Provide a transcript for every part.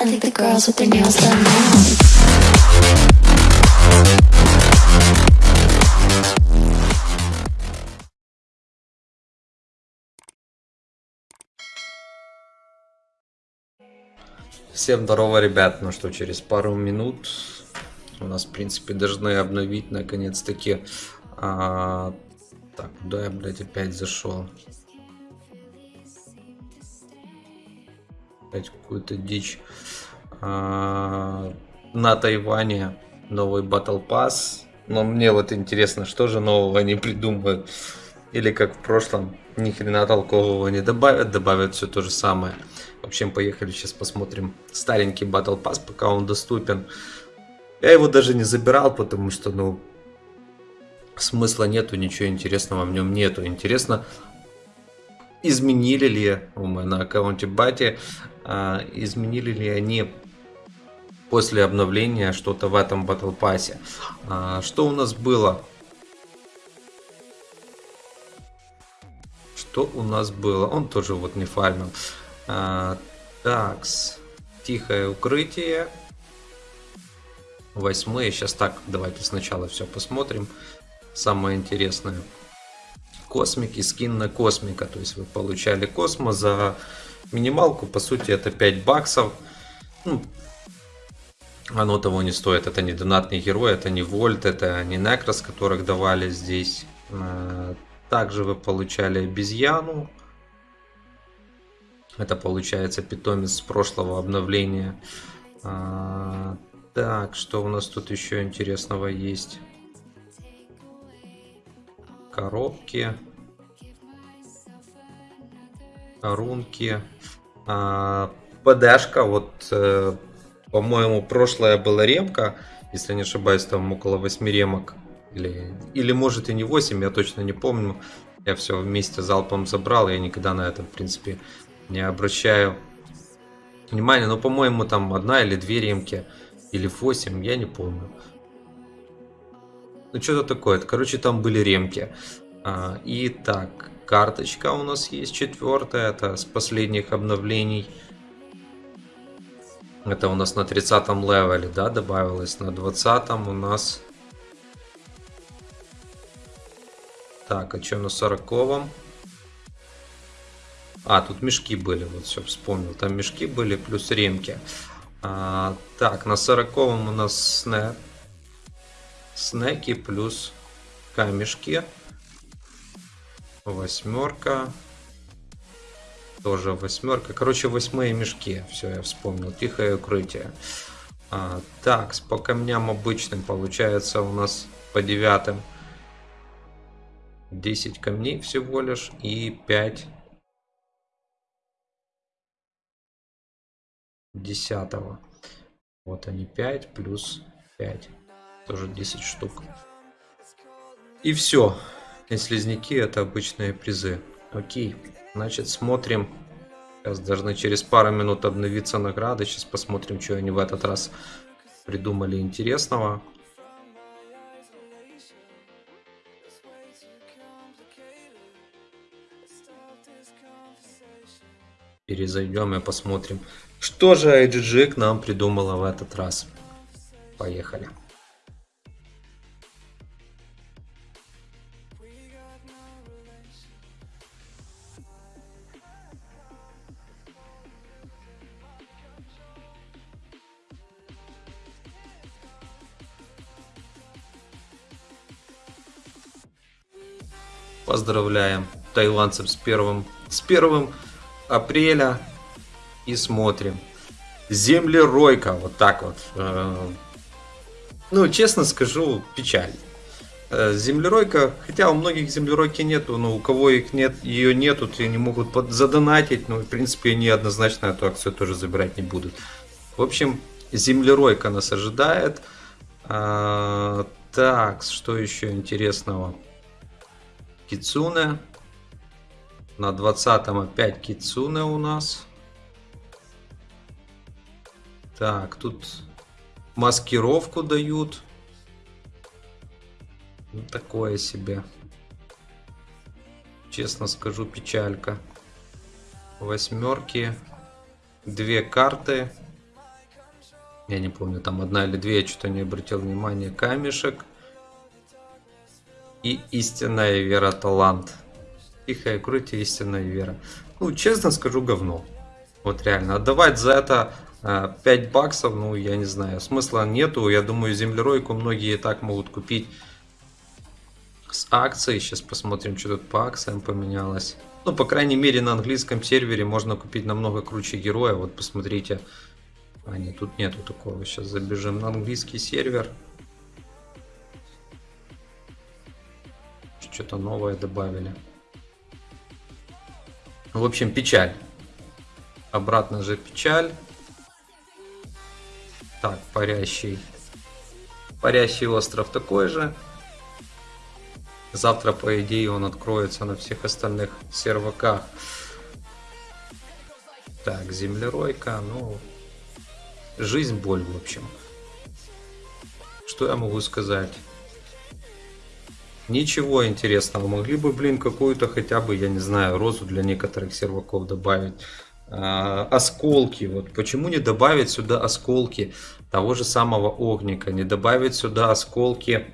I think the girls with their nails done now. Всем здорово, ребят. Ну что, через пару минут у нас, в принципе, должны обновить наконец-таки. а, Так, куда я, блядь, опять зашел? Опять какую-то дичь. А, На Тайване новый Battle Pass. Но мне вот интересно, что же нового они придумают. Или как в прошлом, ни хрена толкового не добавят, добавят все то же самое. В общем, поехали сейчас посмотрим старенький Battle Pass, пока он доступен. Я его даже не забирал, потому что, ну, смысла нету, ничего интересного в нем нету. Интересно, изменили ли меня на аккаунте Бати, а, изменили ли они после обновления что-то в этом Battle Pass. А, что у нас было? Что у нас было? Он тоже вот не фармил. А, такс. Тихое укрытие. Восьмые. Сейчас так, давайте сначала все посмотрим. Самое интересное. Космики, скин на космика. То есть вы получали космо за минималку. По сути это 5 баксов. Ну, оно того не стоит. Это не донатный герой, это не Вольт, это не Некрос, которых давали здесь. А, Также вы получали обезьяну. Это получается питомец с прошлого обновления. А, так, что у нас тут еще интересного есть? Коробки. Рунки. А, ПДшка, вот, э, по-моему, прошлая была ремка. Если не ошибаюсь, там около 8 ремок. Или, или может и не 8, я точно не помню. Я все вместе залпом забрал, я никогда на это, в принципе, не обращаю внимания. Но, по-моему, там одна или две ремки, или 8, я не помню. Ну, что-то такое. Короче, там были ремки. А, и так, карточка у нас есть четвертая, это с последних обновлений. Это у нас на 30 левеле, да, добавилось. На 20 у нас... Так, а что на 40 -м? А, тут мешки были, вот все вспомнил. Там мешки были, плюс ремки. А, так, на 40 у нас снэк. Снеки плюс камешки. Восьмерка. Тоже восьмерка. Короче, восьмые мешки. Все, я вспомнил. Тихое укрытие. А, так, по камням обычным получается у нас по девятым 10 камней всего лишь и 5 десятого. Вот они 5 плюс 5. Тоже 10 штук. И все. И слизняки это обычные призы. Окей. Значит, смотрим. Сейчас должны через пару минут обновиться награды. Сейчас посмотрим, что они в этот раз придумали интересного. Перезайдем и посмотрим, что же IGG к нам придумала в этот раз. Поехали. Поздравляем тайландцев с первым, с первым апреля и смотрим. Землеройка, вот так вот. Э, Ну, честно скажу, печаль. Э, Землеройка, хотя у многих землеройки нету, но у кого их нет, ее нету, то не могут задонатить, но в принципе они однозначно эту акцию тоже забирать не будут. В общем, землеройка нас ожидает. А, так, что еще интересного? Кицуне. На 20 опять Кицуне у нас. Так, тут маскировку дают. Ну, такое себе. Честно скажу, печалька. Восьмерки. Две карты. Я не помню, там одна или две, я что-то не обратил внимания. Камешек. И истинная вера талант. Тихая грудь и истинная вера. Ну, честно скажу, говно. Вот реально. Отдавать за это э, 5 баксов, ну, я не знаю, смысла нету. Я думаю, землеройку многие и так могут купить с акцией. Сейчас посмотрим, что тут по акциям поменялось. Ну, по крайней мере, на английском сервере можно купить намного круче героя. Вот посмотрите. А, нет, тут нету такого. Сейчас забежим на английский сервер. Что-то новое добавили. В общем, печаль. Обратно же печаль. Так, парящий. Парящий остров такой же. Завтра, по идее, он откроется на всех остальных серваках. Так, землеройка, ну... Жизнь, боль, в общем. Что я могу сказать? Ничего интересного. Могли бы, блин, какую-то хотя бы, я не знаю, розу для некоторых серваков добавить. А, осколки. Вот почему не добавить сюда осколки того же самого огника? Не добавить сюда осколки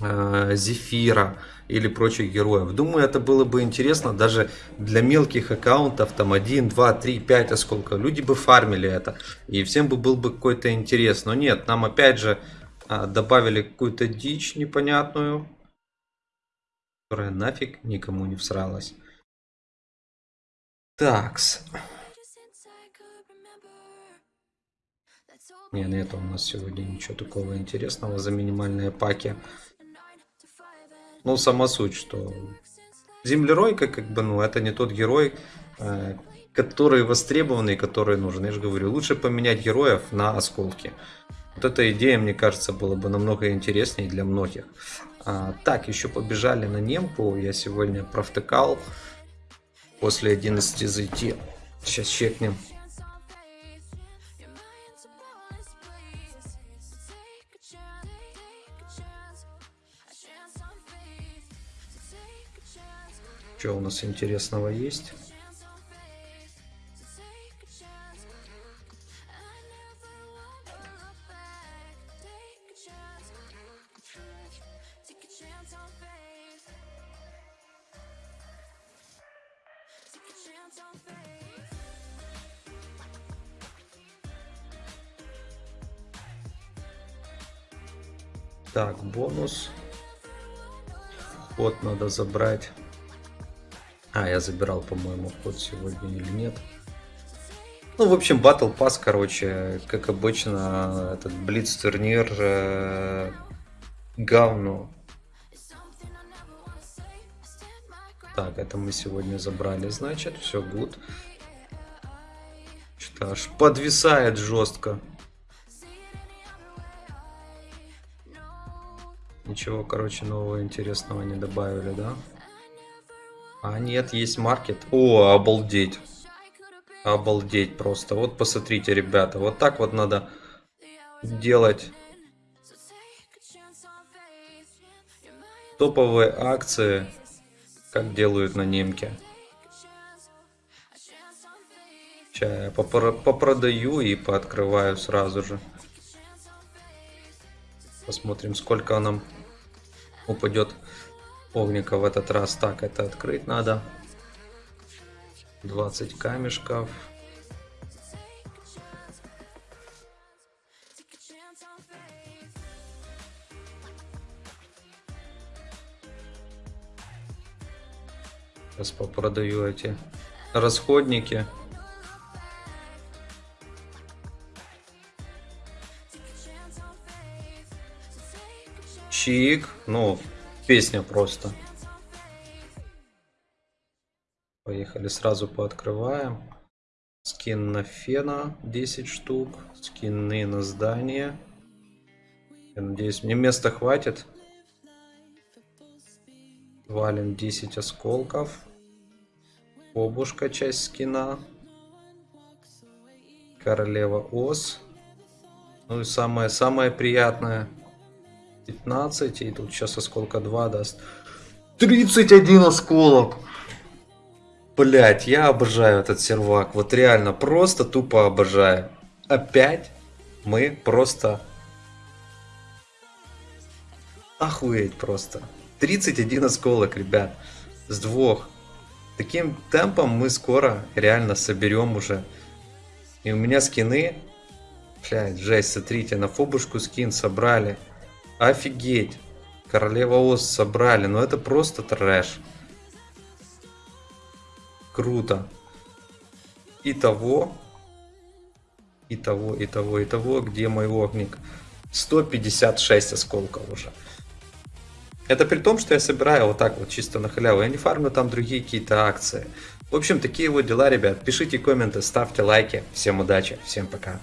а, зефира или прочих героев. Думаю, это было бы интересно даже для мелких аккаунтов, там 1, 2, 3, 5 осколков. Люди бы фармили это, и всем бы был бы какой-то интерес. Но нет, нам опять же а, добавили какую-то дичь непонятную которая нафиг никому не всралась. Такс. Не, нет у нас сегодня ничего такого интересного за минимальные паки. Ну, сама суть, что землеройка, как бы, ну, это не тот герой, э, который востребованный, который нужен. Я же говорю, лучше поменять героев на осколки. Вот эта идея, мне кажется, была бы намного интереснее для многих. А, так, еще побежали на немку. Я сегодня провтыкал. После 11 зайти. Сейчас чекнем. Что у нас интересного есть? Так, бонус. Ход надо забрать. А, я забирал, по-моему, ход сегодня или нет. Ну, в общем, Battle Pass, короче, как обычно, этот Блиц турнир э, говно. Так, это мы сегодня забрали, значит, все good. Что-то аж подвисает жестко. Ничего, короче, нового интересного не добавили, да? А, нет, есть маркет. О, обалдеть. Обалдеть просто. Вот посмотрите, ребята. Вот так вот надо делать топовые акции, как делают на немке. Сейчас я попродаю и пооткрываю сразу же. Посмотрим, сколько нам упадет огника в этот раз. Так, это открыть надо. 20 камешков. Сейчас попродаю эти расходники. Чик. Ну, песня просто. Поехали, сразу пооткрываем. Скин на фена 10 штук. Скины на здание. Я надеюсь, мне места хватит. Валим 10 осколков. Обушка часть скина. Королева ос. Ну и самое, самое приятное 15, и тут сейчас осколка 2 даст. 31 осколок! Блять, я обожаю этот сервак. Вот реально, просто тупо обожаю. Опять мы просто... Охуеть просто. 31 осколок, ребят. С двух. Таким темпом мы скоро реально соберем уже. И у меня скины... Блядь, жесть, смотрите, на фобушку скин собрали. Офигеть. Королева Оз собрали, но это просто трэш. Круто. Итого, и того, и того, и того, где мой огник. 156 осколков уже. Это при том, что я собираю вот так вот чисто на халяву. Я не фармлю там другие какие-то акции. В общем, такие вот дела, ребят. Пишите комменты, ставьте лайки. Всем удачи, всем пока.